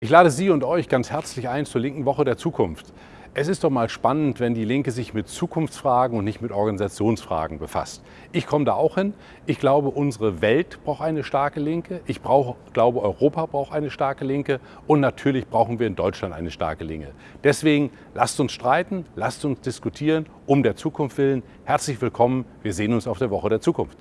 Ich lade Sie und euch ganz herzlich ein zur linken Woche der Zukunft. Es ist doch mal spannend, wenn die Linke sich mit Zukunftsfragen und nicht mit Organisationsfragen befasst. Ich komme da auch hin. Ich glaube, unsere Welt braucht eine starke Linke. Ich brauche, glaube, Europa braucht eine starke Linke. Und natürlich brauchen wir in Deutschland eine starke Linke. Deswegen lasst uns streiten, lasst uns diskutieren, um der Zukunft willen. Herzlich willkommen. Wir sehen uns auf der Woche der Zukunft.